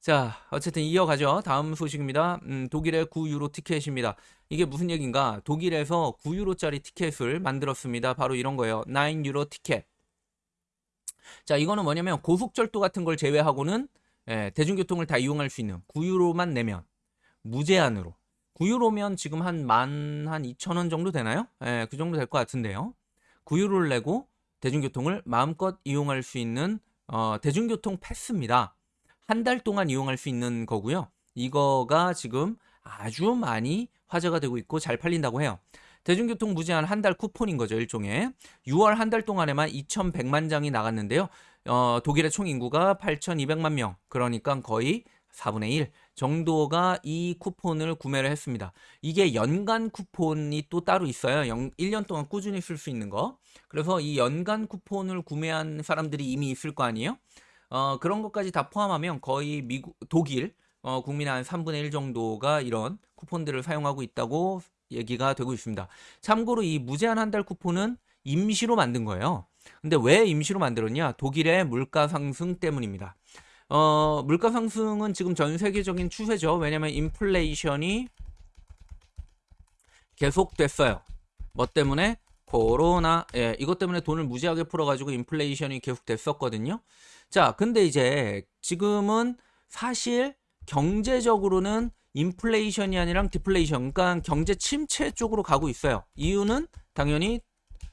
자, 어쨌든 이어가죠. 다음 소식입니다. 음, 독일의 9유로 티켓입니다. 이게 무슨 얘기인가? 독일에서 9유로짜리 티켓을 만들었습니다. 바로 이런 거예요. 9유로 티켓. 자, 이거는 뭐냐면 고속철도 같은 걸 제외하고는 예, 대중교통을 다 이용할 수 있는 9유로만 내면 무제한으로 9유로면 지금 한 만 한 2천 원 정도 되나요? 예, 그 정도 될 것 같은데요. 9유로를 내고 대중교통을 마음껏 이용할 수 있는 어, 대중교통 패스입니다. 한 달 동안 이용할 수 있는 거고요. 이거가 지금 아주 많이 화제가 되고 있고 잘 팔린다고 해요. 대중교통 무제한 한 달 쿠폰인 거죠, 일종의. 6월 한 달 동안에만 2,100만 장이 나갔는데요. 어, 독일의 총 인구가 8,200만 명. 그러니까 거의 4분의 1 정도가 이 쿠폰을 구매를 했습니다. 이게 연간 쿠폰이 또 따로 있어요. 1년 동안 꾸준히 쓸 수 있는 거. 그래서 이 연간 쿠폰을 구매한 사람들이 이미 있을 거 아니에요? 어, 그런 것까지 다 포함하면 거의 미국, 독일, 어, 국민의 한 3분의 1 정도가 이런 쿠폰들을 사용하고 있다고 얘기가 되고 있습니다. 참고로 이 무제한 한 달 쿠폰은 임시로 만든 거예요. 근데 왜 임시로 만들었냐? 독일의 물가 상승 때문입니다. 어, 물가 상승은 지금 전 세계적인 추세죠. 왜냐면 인플레이션이 계속됐어요. 뭐 때문에? 코로나, 예, 이것 때문에 돈을 무지하게 풀어가지고 인플레이션이 계속됐었거든요. 자, 근데 이제 지금은 사실 경제적으로는 인플레이션이 아니라 디플레이션, 그러니까 경제 침체 쪽으로 가고 있어요. 이유는 당연히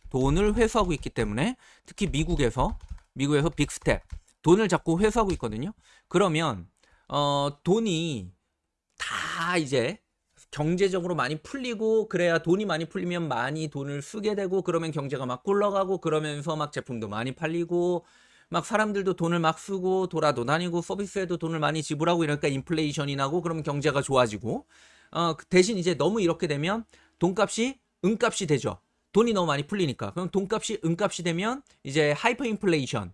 돈을 회수하고 있기 때문에 특히 미국에서 미국에서 빅스텝 돈을 자꾸 회수하고 있거든요. 그러면 어 돈이 다 이제 경제적으로 많이 풀리고 그래야 돈이 많이 풀리면 많이 돈을 쓰게 되고 그러면 경제가 막 굴러가고 그러면서 막 제품도 많이 팔리고 막 사람들도 돈을 막 쓰고 돌아도 다니고 서비스에도 돈을 많이 지불하고 이러니까 인플레이션이 나고 그러면 경제가 좋아지고 어 대신 이제 너무 이렇게 되면 돈값이 은값이 되죠. 돈이 너무 많이 풀리니까. 그럼 돈값이 은값이 되면 이제 하이퍼 인플레이션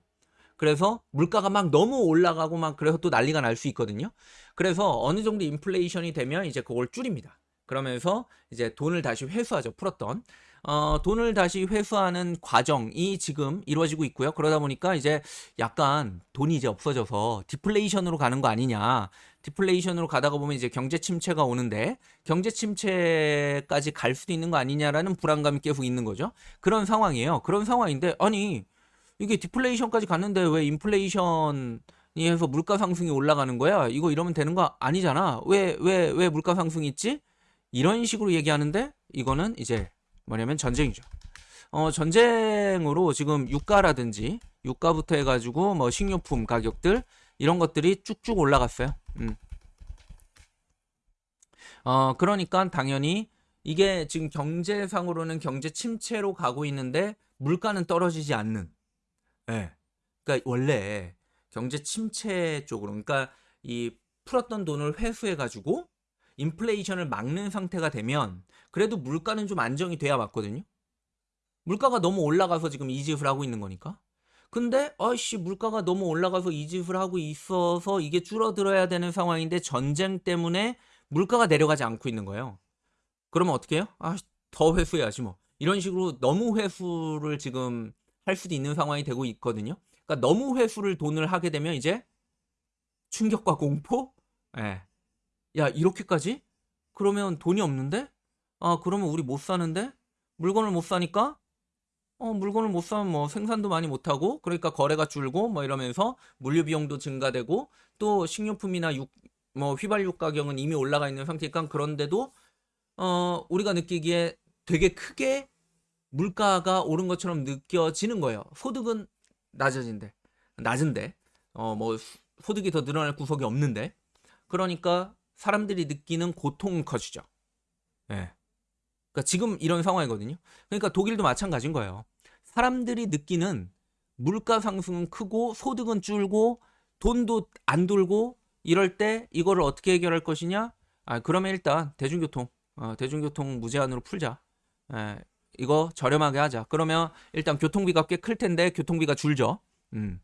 그래서 물가가 막 너무 올라가고 막 그래서 또 난리가 날 수 있거든요. 그래서 어느 정도 인플레이션이 되면 이제 그걸 줄입니다. 그러면서 이제 돈을 다시 회수하죠. 풀었던. 어, 돈을 다시 회수하는 과정이 지금 이루어지고 있고요. 그러다 보니까 이제 약간 돈이 이제 없어져서 디플레이션으로 가는 거 아니냐. 디플레이션으로 가다가 보면 이제 경제 침체가 오는데 경제 침체까지 갈 수도 있는 거 아니냐라는 불안감이 계속 있는 거죠. 그런 상황이에요. 그런 상황인데 아니 이게 디플레이션까지 갔는데 왜 인플레이션이 해서 물가 상승이 올라가는 거야? 이거 이러면 되는 거 아니잖아. 왜, 왜, 왜 물가 상승이 있지? 이런 식으로 얘기하는데 이거는 이제 뭐냐면 전쟁이죠. 어, 전쟁으로 지금 유가라든지 유가부터 해가지고 뭐 식료품 가격들 이런 것들이 쭉쭉 올라갔어요. 음. 어, 그러니까 당연히 이게 지금 경제상으로는 경제 침체로 가고 있는데 물가는 떨어지지 않는 예. 그러니까 원래 경제 침체 쪽으로 그러니까 이 풀었던 돈을 회수해 가지고 인플레이션을 막는 상태가 되면 그래도 물가는 좀 안정이 돼야 맞거든요. 물가가 너무 올라가서 지금 이 짓을 하고 있는 거니까. 근데 아이씨 물가가 너무 올라가서 이 짓을 하고 있어서 이게 줄어들어야 되는 상황인데 전쟁 때문에 물가가 내려가지 않고 있는 거예요. 그러면 어떻게 해요? 아, 더 회수해야지 뭐. 이런 식으로 너무 회수를 지금 할 수도 있는 상황이 되고 있거든요. 그러니까 너무 회수를 돈을 하게 되면 이제 충격과 공포? 예. 야, 이렇게까지? 그러면 돈이 없는데? 아, 그러면 우리 못 사는데? 물건을 못 사니까? 어, 물건을 못 사면 뭐 생산도 많이 못 하고, 그러니까 거래가 줄고, 뭐 이러면서 물류 비용도 증가되고, 또 식료품이나 육, 뭐 휘발유 가격은 이미 올라가 있는 상태니까 그런데도, 어, 우리가 느끼기에 되게 크게 물가가 오른 것처럼 느껴지는 거예요. 소득은 낮아진데, 낮은데, 어, 뭐, 소득이 더 늘어날 구석이 없는데, 그러니까 사람들이 느끼는 고통은 커지죠. 예. 네. 그러니까 지금 이런 상황이거든요. 그러니까 독일도 마찬가지인 거예요. 사람들이 느끼는 물가 상승은 크고 소득은 줄고 돈도 안 돌고 이럴 때 이거를 어떻게 해결할 것이냐? 아, 그러면 일단 대중교통, 어, 대중교통 무제한으로 풀자. 예, 이거 저렴하게 하자. 그러면 일단 교통비가 꽤 클 텐데 교통비가 줄죠. 음.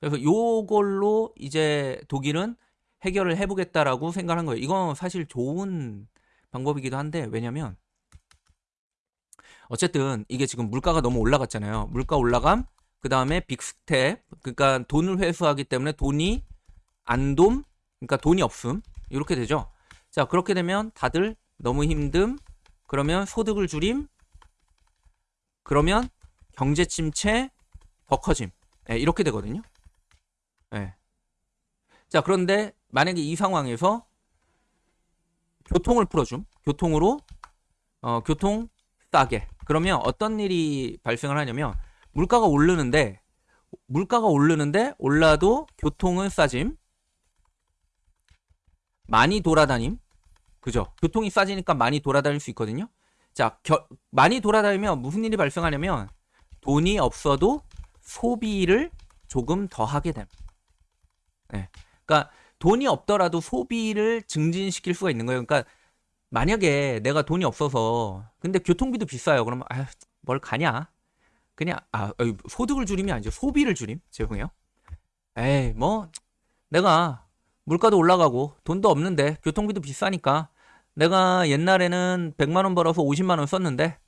그래서 요걸로 이제 독일은 해결을 해보겠다라고 생각한 거예요. 이건 사실 좋은 방법이기도 한데 왜냐면 어쨌든 이게 지금 물가가 너무 올라갔잖아요. 물가 올라감 그 다음에 빅스텝 그러니까 돈을 회수하기 때문에 돈이 안돔 그러니까 돈이 없음. 이렇게 되죠. 자, 그렇게 되면 다들 너무 힘듦. 그러면 소득을 줄임. 그러면 경제 침체 더 커짐. 예, 이렇게 되거든요. 예. 자, 그런데 만약에 이 상황에서 교통을 풀어줌. 교통으로 어, 교통 싸게. 그러면 어떤 일이 발생을 하냐면 물가가 오르는데 물가가 오르는데 올라도 교통은 싸짐. 많이 돌아다님. 그죠? 교통이 싸지니까 많이 돌아다닐 수 있거든요. 자, 겨, 많이 돌아다니면 무슨 일이 발생하냐면 돈이 없어도 소비를 조금 더 하게 됨. 네. 그러니까 돈이 없더라도 소비를 증진시킬 수가 있는 거예요. 그러니까 만약에 내가 돈이 없어서 근데 교통비도 비싸요. 그러면 아, 뭘 가냐? 그냥 아 소득을 줄임이 아니죠. 소비를 줄임. 죄송해요. 에이 뭐 내가 물가도 올라가고 돈도 없는데 교통비도 비싸니까 내가 옛날에는 100만 원 벌어서 50만 원 썼는데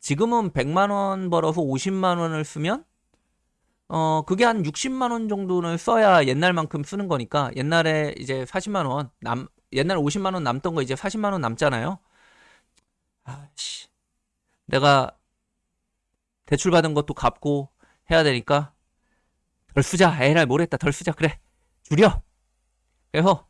지금은 100만 원 벌어서 50만 원을 쓰면 어 그게 한 60만 원 정도는 써야 옛날만큼 쓰는 거니까 옛날에 이제 40만 원 남 옛날에 50만 원 남던 거 이제 40만 원 남잖아요. 아씨. 내가 대출 받은 것도 갚고 해야 되니까 덜 쓰자. 에라이 모르겠다. 덜 쓰자. 그래. 줄여. 그래서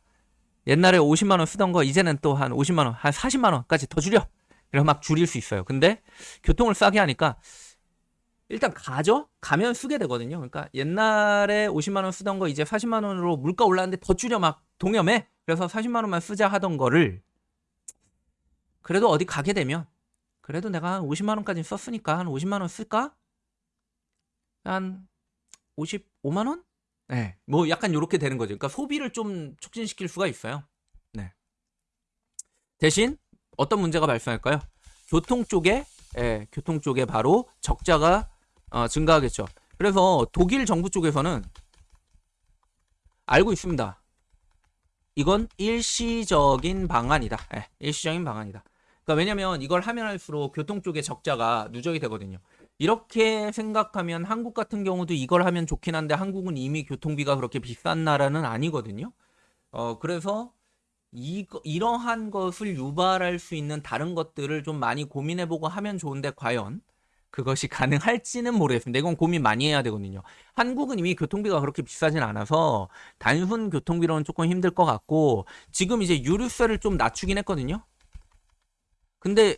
옛날에 50만 원 쓰던 거 이제는 또 한 50만 원, 한 40만 원까지 더 줄여. 그래서 막 줄일 수 있어요. 근데 교통을 싸게 하니까 일단 가죠? 가면 쓰게 되거든요. 그러니까 옛날에 50만 원 쓰던 거 이제 40만 원으로 물가 올랐는데 더 줄여 막 동여매. 그래서 40만 원만 쓰자 하던 거를 그래도 어디 가게 되면 그래도 내가 한 50만 원까지 썼으니까 한 50만 원 쓸까? 한 55만 원? 네. 뭐 약간 이렇게 되는 거죠. 그러니까 소비를 좀 촉진시킬 수가 있어요. 네. 대신 어떤 문제가 발생할까요? 교통 쪽에 예, 교통 쪽에 바로 적자가 어, 증가하겠죠. 그래서 독일 정부 쪽에서는 알고 있습니다. 이건 일시적인 방안이다. 예, 일시적인 방안이다. 그러니까 왜냐면 이걸 하면 할수록 교통 쪽에 적자가 누적이 되거든요. 이렇게 생각하면 한국 같은 경우도 이걸 하면 좋긴 한데 한국은 이미 교통비가 그렇게 비싼 나라는 아니거든요. 어, 그래서 이, 이러한 것을 유발할 수 있는 다른 것들을 좀 많이 고민해보고 하면 좋은데 과연 그것이 가능할지는 모르겠습니다. 이건 고민 많이 해야 되거든요. 한국은 이미 교통비가 그렇게 비싸진 않아서 단순 교통비로는 조금 힘들 것 같고 지금 이제 유류세를 좀 낮추긴 했거든요. 근데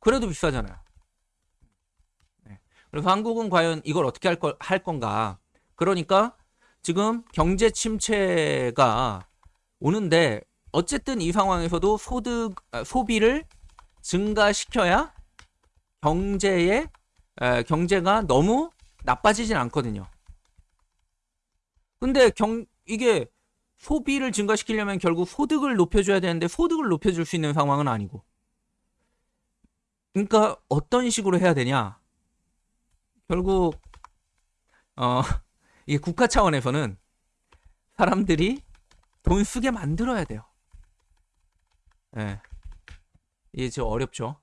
그래도 비싸잖아요. 네. 그래서 한국은 과연 이걸 어떻게 할, 걸, 할 건가? 그러니까 지금 경제 침체가 오는데 어쨌든 이 상황에서도 소득 아, 소비를 증가시켜야 경제의 에, 경제가 너무 나빠지진 않거든요. 근데 경 이게 소비를 증가시키려면 결국 소득을 높여줘야 되는데 소득을 높여줄 수 있는 상황은 아니고. 그러니까 어떤 식으로 해야 되냐? 결국 어 이게 국가 차원에서는 사람들이 돈 쓰게 만들어야 돼요. 예. 네. 이게 좀 어렵죠.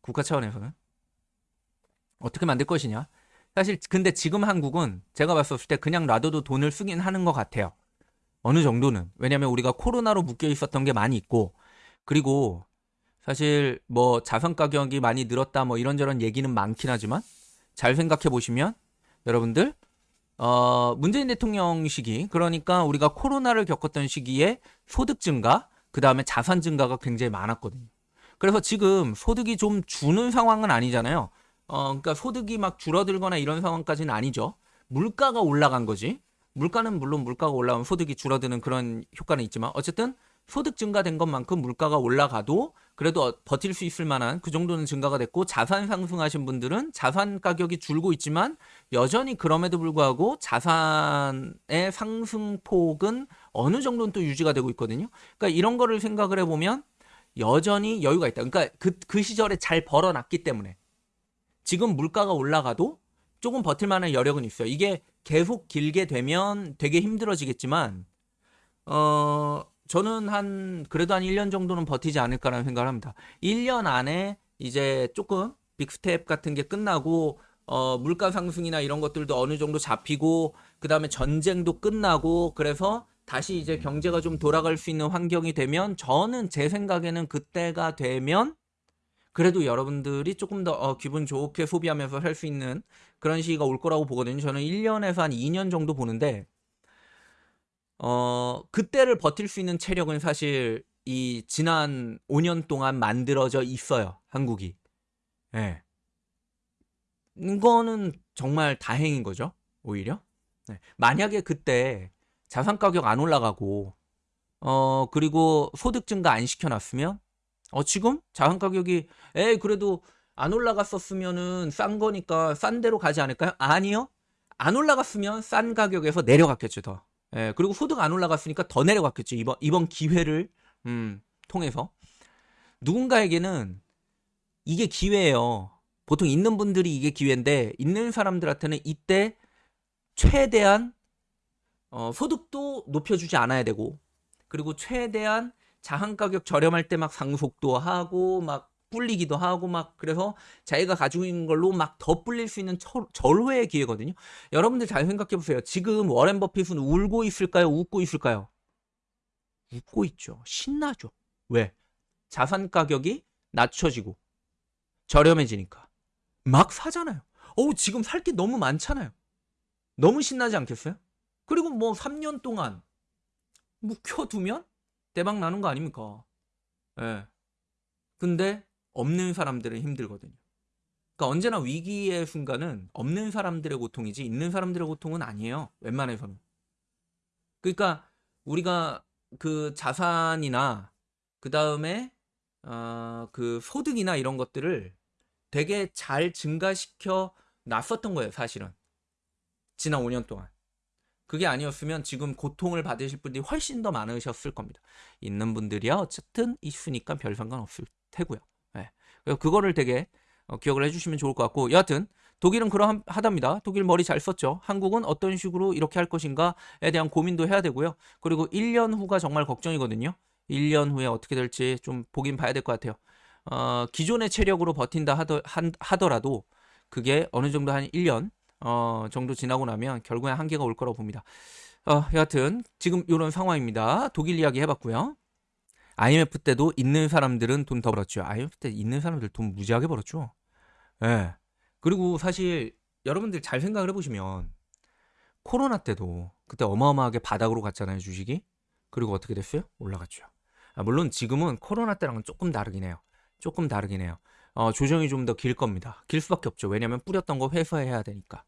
국가 차원에서는. 어떻게 만들 것이냐? 사실 근데 지금 한국은 제가 봤을 때 그냥 놔둬도 돈을 쓰긴 하는 것 같아요. 어느 정도는. 왜냐면 우리가 코로나로 묶여 있었던 게 많이 있고 그리고 사실 뭐 자산 가격이 많이 늘었다 뭐 이런저런 얘기는 많긴 하지만 잘 생각해 보시면 여러분들 어 문재인 대통령 시기 그러니까 우리가 코로나를 겪었던 시기에 소득 증가 그다음에 자산 증가가 굉장히 많았거든요. 그래서 지금 소득이 좀 주는 상황은 아니잖아요. 어 그러니까 소득이 막 줄어들거나 이런 상황까지는 아니죠. 물가가 올라간 거지. 물가는 물론 물가가 올라오면 소득이 줄어드는 그런 효과는 있지만 어쨌든 소득 증가된 것만큼 물가가 올라가도 그래도 버틸 수 있을 만한 그 정도는 증가가 됐고 자산 상승하신 분들은 자산 가격이 줄고 있지만 여전히 그럼에도 불구하고 자산의 상승폭은 어느 정도는 또 유지가 되고 있거든요. 그러니까 이런 거를 생각을 해보면 여전히 여유가 있다. 그러니까 그, 그 시절에 잘 벌어놨기 때문에 지금 물가가 올라가도 조금 버틸 만한 여력은 있어요. 이게 계속 길게 되면 되게 힘들어지겠지만 어 저는 한 그래도 한 1년 정도는 버티지 않을까라는 생각을 합니다. 1년 안에 이제 조금 빅스텝 같은 게 끝나고 어 물가 상승이나 이런 것들도 어느 정도 잡히고 그다음에 전쟁도 끝나고 그래서 다시 이제 경제가 좀 돌아갈 수 있는 환경이 되면 저는 제 생각에는 그때가 되면 그래도 여러분들이 조금 더 어, 기분 좋게 소비하면서 살 수 있는 그런 시기가 올 거라고 보거든요. 저는 1년에서 한 2년 정도 보는데 어, 그때를 버틸 수 있는 체력은 사실 이 지난 5년 동안 만들어져 있어요. 한국이. 예. 네. 이거는 정말 다행인 거죠. 오히려. 네. 만약에 그때 자산 가격 안 올라가고 어 그리고 소득 증가 안 시켜놨으면 어 지금 자산 가격이 에 그래도 안 올라갔었으면은 싼 거니까 싼 데로 가지 않을까요? 아니요. 안 올라갔으면 싼 가격에서 내려갔겠죠 더. 예, 그리고 소득 안 올라갔으니까 더 내려갔겠죠 이번 이번 기회를 음, 통해서 누군가에게는 이게 기회예요. 보통 있는 분들이 이게 기회인데 있는 사람들한테는 이때 최대한 어, 소득도 높여주지 않아야 되고 그리고 최대한 자한 가격 저렴할 때 막 상속도 하고 막 불리기도 하고 막 그래서 자기가 가지고 있는 걸로 막 더 불릴 수 있는 철, 절호의 기회거든요. 여러분들 잘 생각해 보세요. 지금 워렌 버핏은 울고 있을까요? 웃고 있을까요? 웃고 있죠. 신나죠. 왜? 자산 가격이 낮춰지고 저렴해지니까 막 사잖아요. 어우 지금 살 게 너무 많잖아요. 너무 신나지 않겠어요? 그리고 뭐 3년 동안 묵혀두면 대박 나는 거 아닙니까? 예. 네. 근데 없는 사람들은 힘들거든요. 그러니까 언제나 위기의 순간은 없는 사람들의 고통이지 있는 사람들의 고통은 아니에요. 웬만해서는. 그러니까 우리가 그 자산이나 그 다음에 어, 그 소득이나 이런 것들을 되게 잘 증가시켜 놨었던 거예요, 사실은. 지난 5년 동안. 그게 아니었으면 지금 고통을 받으실 분들이 훨씬 더 많으셨을 겁니다. 있는 분들이야 어쨌든 있으니까 별 상관없을 테고요. 네. 그거를 되게 어, 기억을 해주시면 좋을 것 같고 여하튼 독일은 그러하답니다. 독일 머리 잘 썼죠. 한국은 어떤 식으로 이렇게 할 것인가에 대한 고민도 해야 되고요. 그리고 1년 후가 정말 걱정이거든요. 1년 후에 어떻게 될지 좀 보긴 봐야 될 것 같아요. 어, 기존의 체력으로 버틴다 하더, 하더라도 그게 어느 정도 한 1년 어, 정도 지나고 나면 결국에 한계가 올 거라고 봅니다. 어, 여하튼 지금 이런 상황입니다. 독일 이야기 해봤고요. IMF 때도 있는 사람들은 돈 더 벌었죠. IMF 때 있는 사람들 돈 무지하게 벌었죠. 예. 네. 그리고 사실 여러분들 잘 생각을 해보시면 코로나 때도 그때 어마어마하게 바닥으로 갔잖아요 주식이. 그리고 어떻게 됐어요? 올라갔죠. 아, 물론 지금은 코로나 때랑은 조금 다르긴 해요. 조금 다르긴 해요. 어, 조정이 좀 더 길 겁니다. 길 수밖에 없죠. 왜냐면 뿌렸던 거 회수해야 되니까.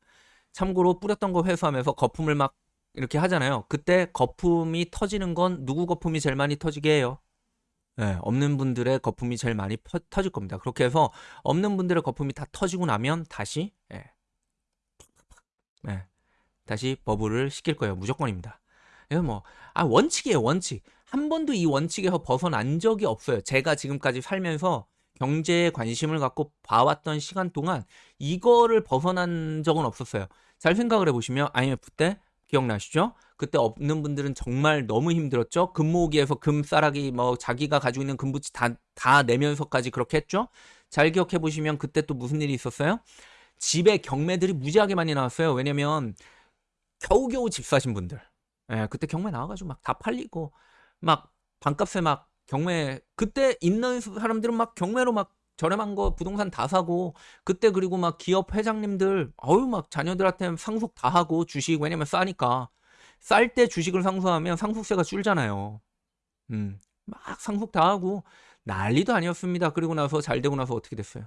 참고로 뿌렸던 거 회수하면서 거품을 막 이렇게 하잖아요. 그때 거품이 터지는 건 누구 거품이 제일 많이 터지게 해요? 네, 없는 분들의 거품이 제일 많이 퍼, 터질 겁니다. 그렇게 해서 없는 분들의 거품이 다 터지고 나면 다시 예, 예, 다시 버블을 시킬 거예요. 무조건입니다. 이거 뭐, 아, 원칙이에요, 원칙. 한 번도 이 원칙에서 벗어난 적이 없어요. 제가 지금까지 살면서 경제에 관심을 갖고 봐왔던 시간 동안 이거를 벗어난 적은 없었어요. 잘 생각을 해보시면 IMF 때 기억나시죠? 그때 없는 분들은 정말 너무 힘들었죠. 금모으기에서 금싸라기 뭐 자기가 가지고 있는 금부치 다, 다 내면서까지 그렇게 했죠. 잘 기억해 보시면 그때 또 무슨 일이 있었어요? 집에 경매들이 무지하게 많이 나왔어요. 왜냐면 겨우겨우 집 사신 분들. 예, 그때 경매 나와가지고 막 다 팔리고 막 반값에 막 경매 그때 있는 사람들은 막 경매로 막 저렴한 거 부동산 다 사고 그때 그리고 막 기업 회장님들 어유 막 자녀들한테 상속 다 하고 주식 왜냐면 싸니까 쌀 때 주식을 상속하면 상속세가 줄잖아요. 음. 막 상속 다 하고 난리도 아니었습니다. 그리고 나서 잘 되고 나서 어떻게 됐어요?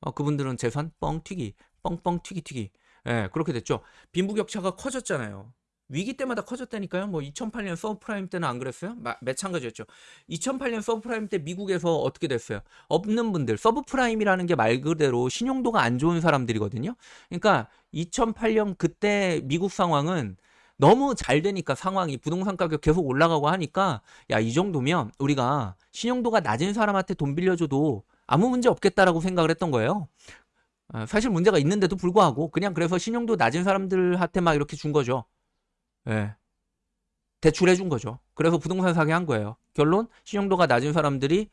어, 그분들은 재산 뻥튀기, 뻥뻥 튀기 튀기. 예, 그렇게 됐죠. 빈부격차가 커졌잖아요. 위기 때마다 커졌다니까요. 뭐 2008년 서브프라임 때는 안 그랬어요? 마, 마찬가지였죠. 2008년 서브프라임 때 미국에서 어떻게 됐어요? 없는 분들, 서브프라임이라는 게 말 그대로 신용도가 안 좋은 사람들이거든요. 그러니까 2008년 그때 미국 상황은 너무 잘 되니까 상황이 부동산 가격 계속 올라가고 하니까 야, 이 정도면 우리가 신용도가 낮은 사람한테 돈 빌려줘도 아무 문제 없겠다라고 생각을 했던 거예요. 어, 사실 문제가 있는데도 불구하고 그냥 그래서 신용도 낮은 사람들한테 막 이렇게 준 거죠. 예. 대출해 준 거죠. 그래서 부동산 사기 한 거예요. 결론 신용도가 낮은 사람들이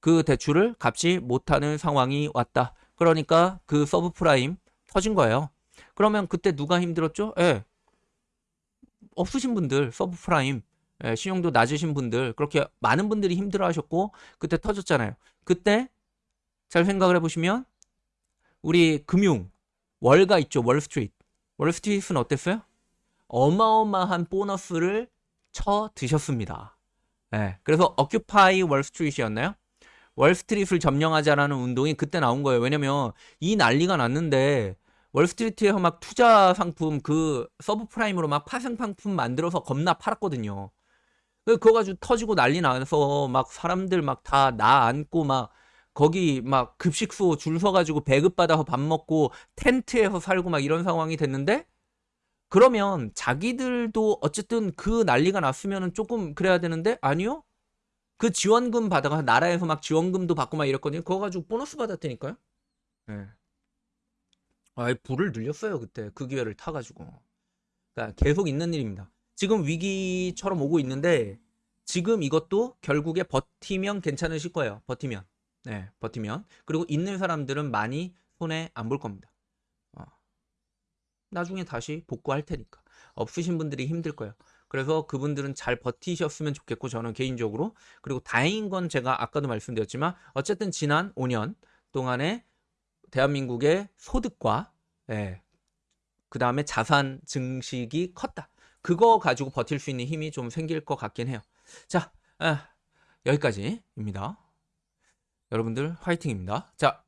그 대출을 갚지 못하는 상황이 왔다. 그러니까 그 서브프라임 터진 거예요. 그러면 그때 누가 힘들었죠? 예. 없으신 분들 서브프라임 예, 신용도 낮으신 분들 그렇게 많은 분들이 힘들어하셨고 그때 터졌잖아요. 그때 잘 생각을 해보시면 우리 금융 월가 있죠 월스트리트 월스트리트는 어땠어요? 어마어마한 보너스를 쳐 드셨습니다. 예, 그래서 Occupy Wall Street였나요? 월스트리트를 점령하자라는 운동이 그때 나온 거예요. 왜냐면 이 난리가 났는데 월스트리트에서 막 투자 상품 그 서브프라임으로 막 파생 상품 만들어서 겁나 팔았거든요. 그- 그거 가지고 터지고 난리 나서 막 사람들 막 다 나 안고 막 거기 막 급식소 줄 서가지고 배급 받아서 밥 먹고 텐트에서 살고 막 이런 상황이 됐는데 그러면 자기들도 어쨌든 그 난리가 났으면은 조금 그래야 되는데 아니요? 그 지원금 받아가 나라에서 막 지원금도 받고 막 이랬거든요. 그거 가지고 보너스 받았다니까요. 예. 아, 불을 늘렸어요 그때 그 기회를 타가지고. 그러니까 계속 있는 일입니다. 지금 위기처럼 오고 있는데 지금 이것도 결국에 버티면 괜찮으실 거예요. 버티면. 네, 버티면. 그리고 있는 사람들은 많이 손해 안 볼 겁니다. 어. 나중에 다시 복구할 테니까. 없으신 분들이 힘들 거예요. 그래서 그분들은 잘 버티셨으면 좋겠고 저는 개인적으로 그리고 다행인 건 제가 아까도 말씀드렸지만 어쨌든 지난 5년 동안에 대한민국의 소득과 예, 그 다음에 자산 증식이 컸다. 그거 가지고 버틸 수 있는 힘이 좀 생길 것 같긴 해요. 자, 아, 여기까지입니다. 여러분들 화이팅입니다. 자,